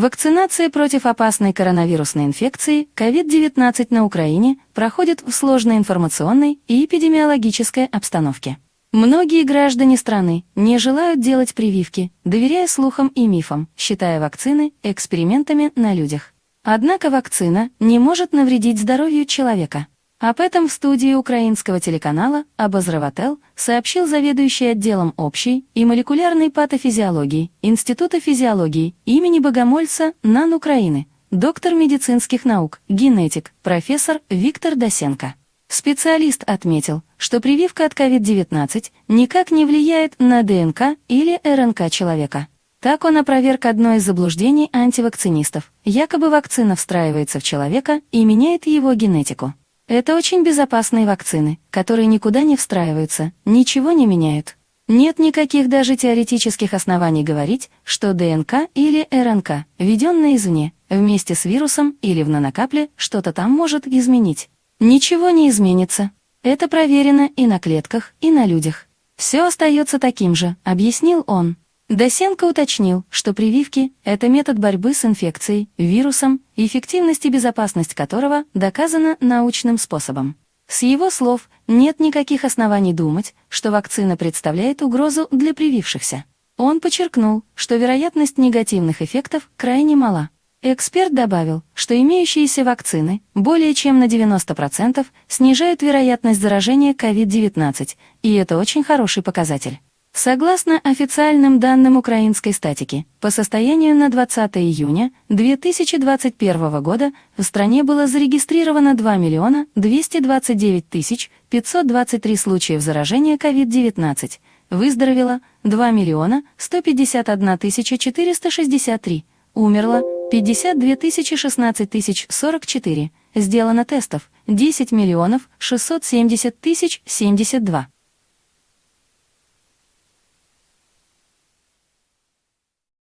Вакцинация против опасной коронавирусной инфекции COVID-19 на Украине проходит в сложной информационной и эпидемиологической обстановке. Многие граждане страны не желают делать прививки, доверяя слухам и мифам, считая вакцины экспериментами на людях. Однако вакцина не может навредить здоровью человека. Об этом в студии украинского телеканала «Обозреватель» сообщил заведующий отделом общей и молекулярной патофизиологии Института физиологии имени Богомольца НАН Украины, доктор медицинских наук, генетик, профессор Виктор Досенко. Специалист отметил, что прививка от COVID-19 никак не влияет на ДНК или РНК человека. Так он опроверг одно из заблуждений антивакцинистов. Якобы вакцина встраивается в человека и меняет его генетику. Это очень безопасные вакцины, которые никуда не встраиваются, ничего не меняют. Нет никаких даже теоретических оснований говорить, что ДНК или РНК, введенная извне, вместе с вирусом или в нанокапле, что-то там может изменить. Ничего не изменится. Это проверено и на клетках, и на людях. Все остается таким же, объяснил он. Досенко уточнил, что прививки – это метод борьбы с инфекцией, вирусом, эффективность и безопасность которого доказана научным способом. С его слов, нет никаких оснований думать, что вакцина представляет угрозу для привившихся. Он подчеркнул, что вероятность негативных эффектов крайне мала. Эксперт добавил, что имеющиеся вакцины более чем на 90% снижают вероятность заражения COVID-19, и это очень хороший показатель. Согласно официальным данным украинской статики, по состоянию на 20 июня 2021 года в стране было зарегистрировано 2 миллиона 229 тысяч 523 случаев заражения COVID-19, выздоровело 2 миллиона 151 тысяча 463, умерло 52 тысячи 16 тысяч 44, сделано тестов 10 миллионов 670 тысяч 72.